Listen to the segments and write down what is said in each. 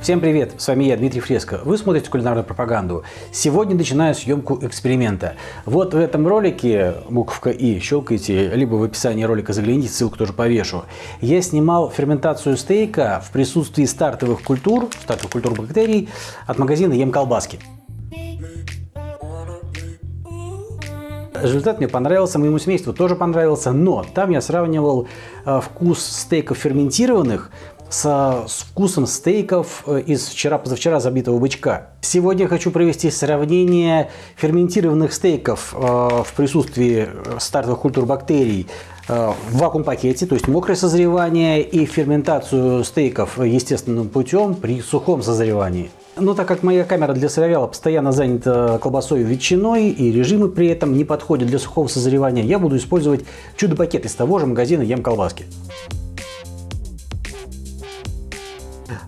Всем привет, с вами я, Дмитрий Фреско. Вы смотрите кулинарную пропаганду. Сегодня начинаю съемку эксперимента. Вот в этом ролике, буковка И, щелкайте, либо в описании ролика загляните, ссылку тоже повешу. Я снимал ферментацию стейка в присутствии стартовых культур, стартовых культур бактерий от магазина Ем колбаски. Результат мне понравился, моему семейству тоже понравился, но там я сравнивал э, вкус стейков ферментированных со, вкусом стейков э, из вчера-позавчера забитого бычка. Сегодня я хочу провести сравнение ферментированных стейков э, в присутствии стартовых культур бактерий в вакуум-пакете, то есть мокрое созревание и ферментацию стейков естественным путем при сухом созревании. Но так как моя камера для сыровяла постоянно занята колбасой и ветчиной, и режимы при этом не подходят для сухого созревания, я буду использовать чудо-пакет из того же магазина Ем колбаски.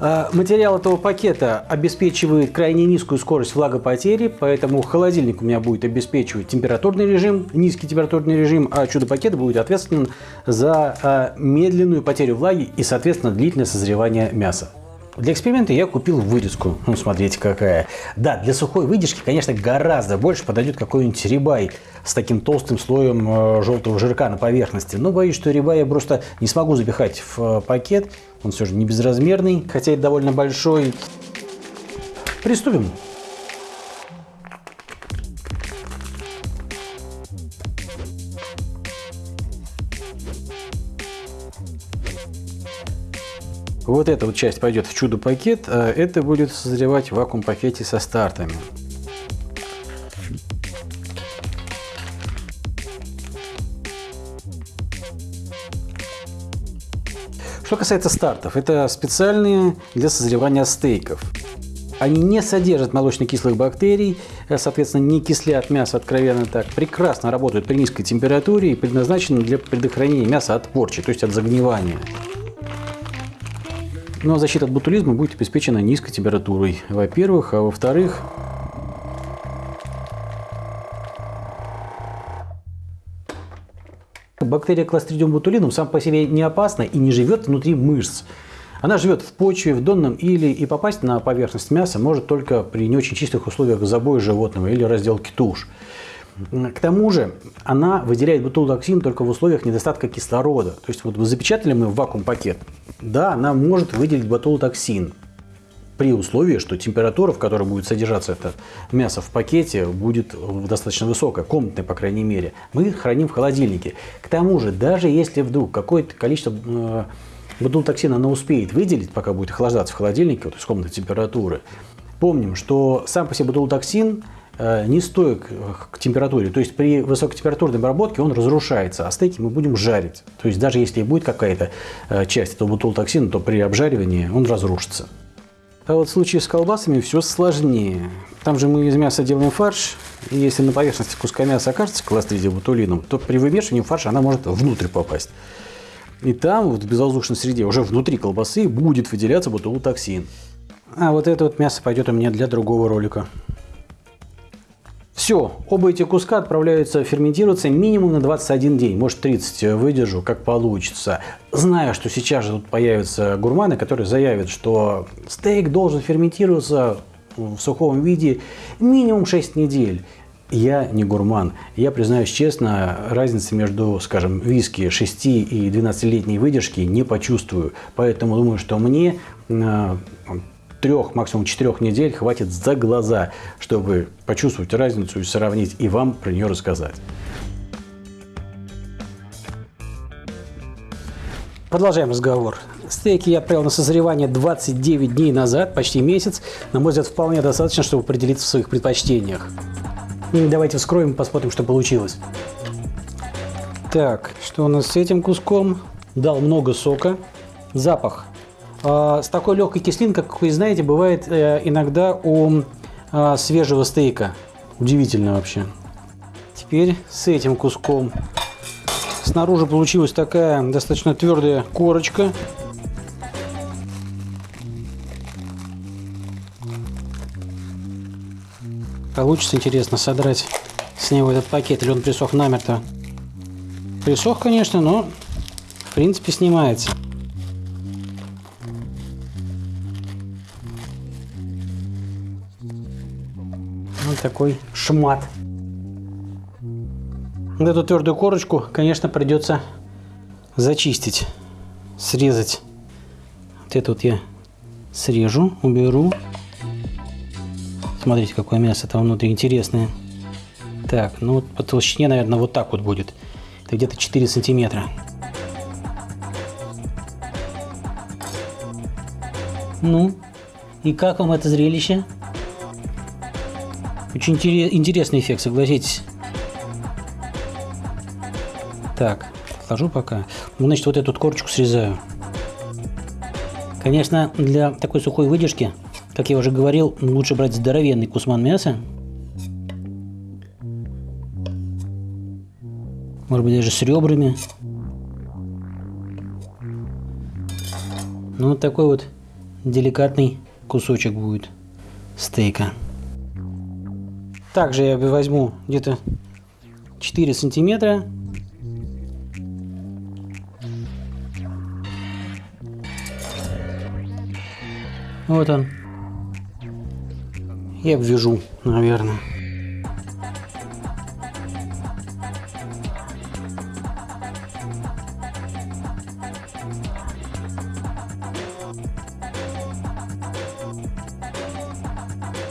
А, материал этого пакета обеспечивает крайне низкую скорость влагопотери, поэтому холодильник у меня будет обеспечивать температурный режим, низкий температурный режим, а чудо-пакет будет ответственен за а, медленную потерю влаги и, соответственно, длительное созревание мяса. Для эксперимента я купил вырезку. Ну, смотрите, какая. Да, для сухой выдержки, конечно, гораздо больше подойдет какой-нибудь рибай с таким толстым слоем э, желтого жирка на поверхности. Но боюсь, что рибай я просто не смогу запихать в э, пакет. Он все же не безразмерный, хотя и довольно большой. Приступим. Вот эта вот часть пойдет в чудо-пакет, а это будет созревать в вакуум-пакете со стартами. Что касается стартов, это специальные для созревания стейков. Они не содержат молочно-кислых бактерий, э, соответственно, не кислят мясо откровенно так. Прекрасно работают при низкой температуре и предназначены для предохранения мяса от порчи, то есть от загнивания. Ну, а защита от ботулизма будет обеспечена низкой температурой, во-первых, а во-вторых, бактерия Clostridium botulinum сам по себе не опасна и не живет внутри мышц. Она живет в почве, в донном или и попасть на поверхность мяса может только при не очень чистых условиях забоя животного или разделки туш. К тому же она выделяет бутулотоксин только в условиях недостатка кислорода. То есть вот запечатали мы в вакуум пакет, да, она может выделить ботулотоксин при условии, что температура, в которой будет содержаться это мясо в пакете, будет достаточно высокая, комнатная, по крайней мере. Мы храним в холодильнике. К тому же, даже если вдруг какое-то количество э, она успеет выделить, пока будет охлаждаться в холодильнике, вот из комнатной температуры, помним, что сам по себе ботулотоксин – Э, не стоек к температуре. То есть при высокотемпературной обработке он разрушается, а стейки мы будем жарить. То есть даже если будет какая-то э, часть этого бутулотоксина, то при обжаривании он разрушится. А вот в случае с колбасами все сложнее. Там же мы из мяса делаем фарш, и если на поверхности куска мяса окажется кластридия ботулином, то при вымешивании фарша она может внутрь попасть. И там, вот в безвоздушной среде, уже внутри колбасы будет выделяться ботулотоксин. А вот это вот мясо пойдет у меня для другого ролика. Все, оба эти куска отправляются ферментироваться минимум на 21 день, может 30 выдержу, как получится. Знаю, что сейчас же тут появятся гурманы, которые заявят, что стейк должен ферментироваться в сухом виде минимум 6 недель. Я не гурман. Я признаюсь честно, разницы между, скажем, виски 6 и 12-летней выдержки не почувствую. Поэтому думаю, что мне э, трех, максимум четырех недель хватит за глаза, чтобы почувствовать разницу и сравнить, и вам про нее рассказать. Продолжаем разговор. Стейки я отправил на созревание 29 дней назад, почти месяц. На мой взгляд, вполне достаточно, чтобы определиться в своих предпочтениях. И давайте вскроем и посмотрим, что получилось. Так, что у нас с этим куском? Дал много сока. Запах с такой легкой кислинкой, как вы знаете, бывает э, иногда у а, свежего стейка. Удивительно вообще. Теперь с этим куском. Снаружи получилась такая достаточно твердая корочка. Получится интересно содрать с него этот пакет, или он присох намертво. Присох, конечно, но в принципе снимается. Вот такой шмат. Вот эту твердую корочку, конечно, придется зачистить, срезать. Вот это вот я срежу, уберу. Смотрите, какое мясо там внутри интересное. Так, ну по толщине, наверное, вот так вот будет. Это где-то 4 сантиметра. Ну, и как вам это зрелище? Очень интересный эффект, согласитесь. Так, отложу пока. Ну, значит, вот эту корочку срезаю. Конечно, для такой сухой выдержки, как я уже говорил, лучше брать здоровенный кусман мяса. Может быть, даже с ребрами. Ну, вот такой вот деликатный кусочек будет стейка. Также я возьму где-то 4 сантиметра. Вот он. И обвяжу, наверное.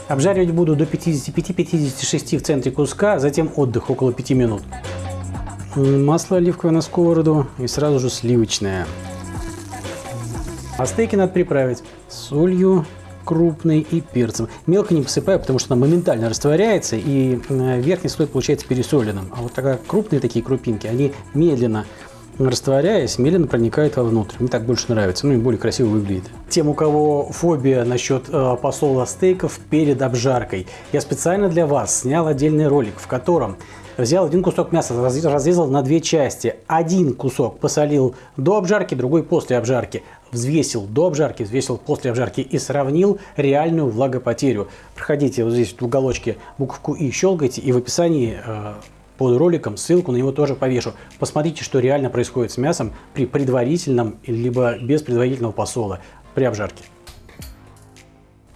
Обжаривать буду до 55-56 в центре куска, затем отдых около 5 минут. Масло оливковое на сковороду и сразу же сливочное. А стейки надо приправить солью крупной и перцем. Мелко не посыпаю, потому что она моментально растворяется и верхний слой получается пересоленным. А вот такая крупные такие крупинки, они медленно растворяясь, медленно проникает вовнутрь. Мне так больше нравится, ну и более красиво выглядит. Тем, у кого фобия насчет э, посола стейков перед обжаркой, я специально для вас снял отдельный ролик, в котором взял один кусок мяса, разрезал на две части. Один кусок посолил до обжарки, другой после обжарки. Взвесил до обжарки, взвесил после обжарки и сравнил реальную влагопотерю. Проходите вот здесь в уголочке буковку «и» щелкайте, и в описании э, под роликом ссылку на него тоже повешу. Посмотрите, что реально происходит с мясом при предварительном либо без предварительного посола при обжарке.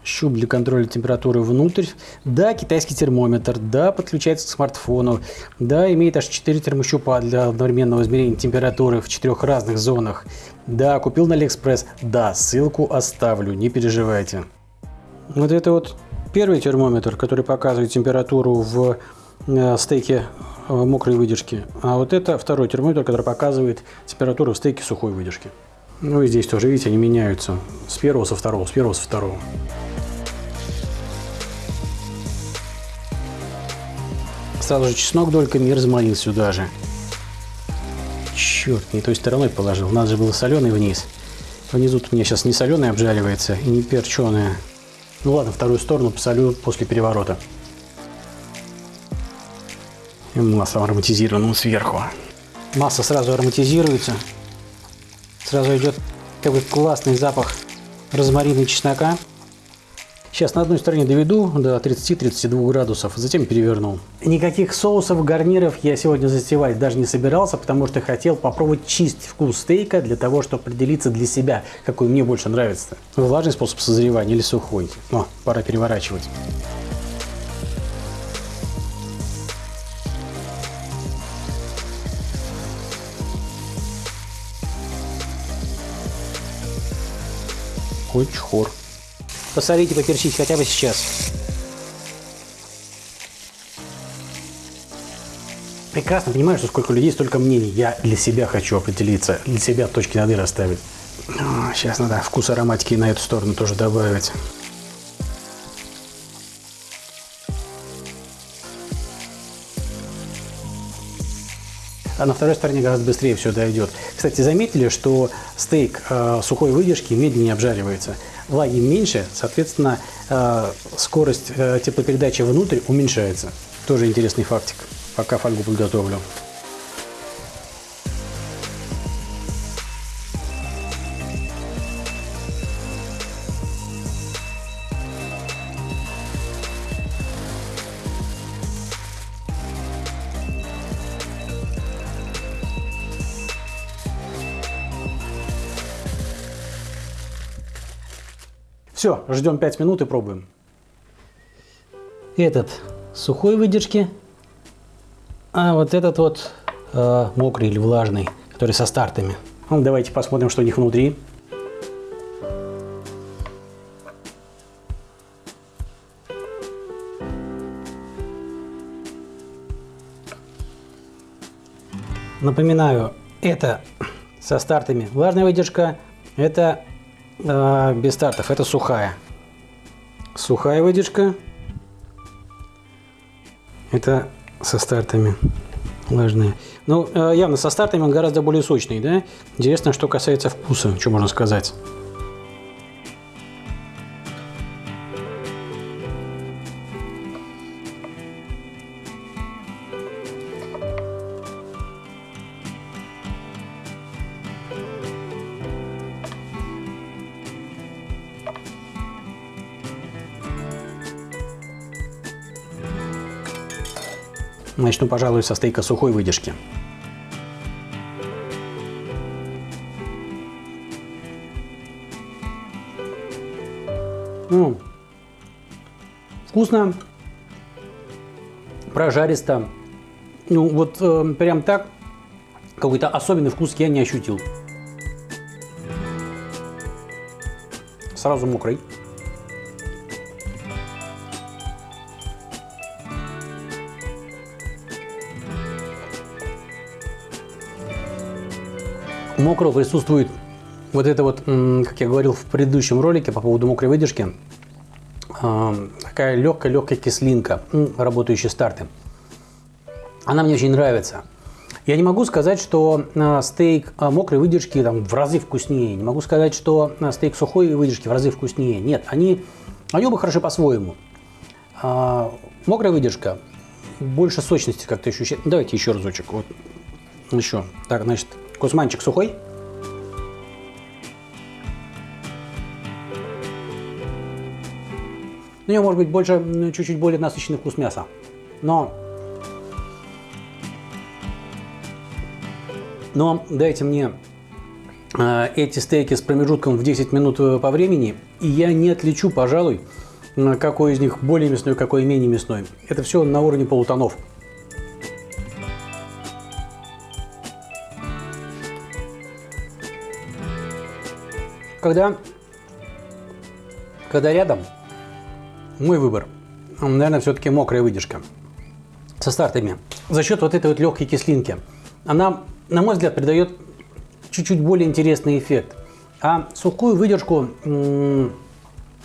Щуп для контроля температуры внутри. Да, китайский термометр. Да, подключается к смартфону. Да, имеет аж 4 термощупа для одновременного измерения температуры в четырех разных зонах. Да, купил на Алиэкспресс. Да, ссылку оставлю, не переживайте. Вот это вот первый термометр, который показывает температуру в стейке Э, мокрой выдержки. А вот это второй термометр, который показывает температуру в стейке сухой выдержки. Ну и здесь тоже, видите, они меняются с первого со второго, с первого со второго. Сразу же чеснок дольками и розмарин сюда же. Черт, не той стороной положил. У нас же было соленый вниз. Внизу у меня сейчас не соленый обжаривается и не перченое. Ну ладно, вторую сторону посолю после переворота и маслом ароматизированным сверху. Масса сразу ароматизируется. Сразу идет такой классный запах розмарина и чеснока. Сейчас на одной стороне доведу до 30-32 градусов, затем переверну. Никаких соусов, гарниров я сегодня затевать даже не собирался, потому что хотел попробовать чистить вкус стейка для того, чтобы определиться для себя, какой мне больше нравится. Влажный способ созревания или сухой. О, пора переворачивать. Хоть хор. Посолите, поперчите хотя бы сейчас. Прекрасно понимаю, что сколько людей, столько мнений. Я для себя хочу определиться, для себя точки над «и» расставить. Сейчас надо вкус ароматики на эту сторону тоже добавить. А на второй стороне гораздо быстрее все дойдет. Кстати, заметили, что стейк э, сухой выдержки медленнее обжаривается. Влаги меньше, соответственно, э, скорость э, теплопередачи внутрь уменьшается. Тоже интересный фактик. Пока фольгу подготовлю. Все, ждем 5 минут и пробуем. Этот сухой выдержки, а вот этот вот э, мокрый или влажный, который со стартами. Ну, давайте посмотрим, что у них внутри. Напоминаю, это со стартами влажная выдержка, это э, без стартов, это сухая. Сухая выдержка, это со стартами влажные. Ну, э, явно со стартами он гораздо более сочный, да? Интересно, что касается вкуса, что можно сказать. Начну, пожалуй, со стейка сухой выдержки. Ну, вкусно, прожаристо. Ну, вот э, прям так какой-то особенный вкус я не ощутил. Сразу мокрый. Мокрого присутствует вот это вот, как я говорил в предыдущем ролике по поводу мокрой выдержки, а, такая легкая-легкая кислинка, работающие старты. Она мне очень нравится. Я не могу сказать, что а, стейк а, мокрой выдержки там, в разы вкуснее. Не могу сказать, что стейк сухой выдержки в разы вкуснее. Нет, они, они оба хороши по-своему. Мокрая выдержка больше сочности как-то ощущает. Давайте еще разочек. Вот. Еще. Так, значит, Кусманчик сухой? У него может быть больше, чуть-чуть более насыщенный вкус мяса. Но, но дайте мне э, эти стейки с промежутком в 10 минут э, по времени, и я не отличу, пожалуй, какой из них более мясной, какой менее мясной. Это все на уровне полутонов. Когда, когда рядом, мой выбор, наверное, все-таки мокрая выдержка со стартами. За счет вот этой вот легкой кислинки. Она, на мой взгляд, придает чуть-чуть более интересный эффект. А сухую выдержку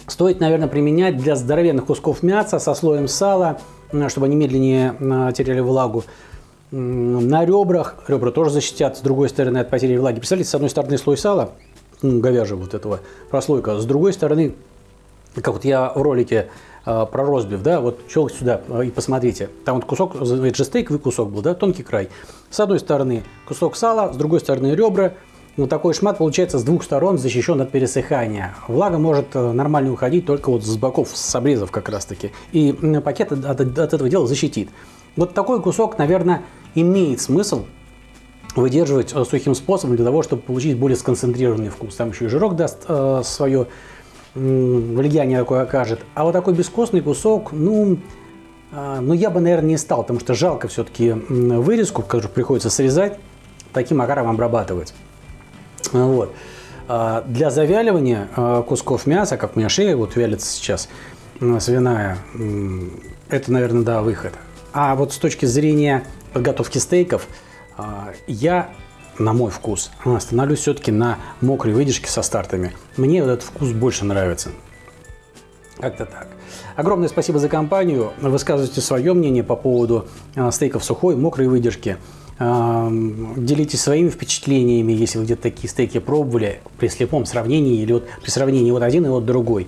стоит, наверное, применять для здоровенных кусков мяса со слоем сала, чтобы они медленнее теряли влагу. На ребрах, ребра тоже защитят с другой стороны от потери влаги. Представляете, с одной стороны слой сала, говяжьего вот этого прослойка. С другой стороны, как вот я в ролике э, про розбив, да, вот щелк сюда э, и посмотрите. Там вот кусок, это же стейковый кусок был, да, тонкий край. С одной стороны кусок сала, с другой стороны ребра. Вот такой шмат получается с двух сторон защищен от пересыхания. Влага может э, нормально уходить только вот с боков, с обрезов как раз таки. И пакет от, от этого дела защитит. Вот такой кусок, наверное, имеет смысл выдерживать э, сухим способом для того, чтобы получить более сконцентрированный вкус. Там еще и жирок даст э, свое э, влияние такое окажет. А вот такой бескостный кусок, ну, э, ну я бы, наверное, не стал, потому что жалко все-таки вырезку, которую приходится срезать, таким макаром обрабатывать. Вот. А для завяливания э, кусков мяса, как у меня шея вот вялится сейчас, свиная, это, наверное, да, выход. А вот с точки зрения подготовки стейков – я, на мой вкус, остановлюсь все-таки на мокрой выдержке со стартами. Мне этот вкус больше нравится. Как-то так. Огромное спасибо за компанию. Высказывайте свое мнение по поводу а, стейков сухой, мокрой выдержки. А, делитесь своими впечатлениями, если вы где-то такие стейки пробовали при слепом сравнении или вот при сравнении вот один и вот другой.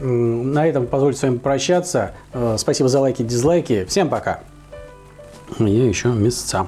На этом позвольте с вами прощаться. Спасибо за лайки, дизлайки. Всем пока. Я еще месяца.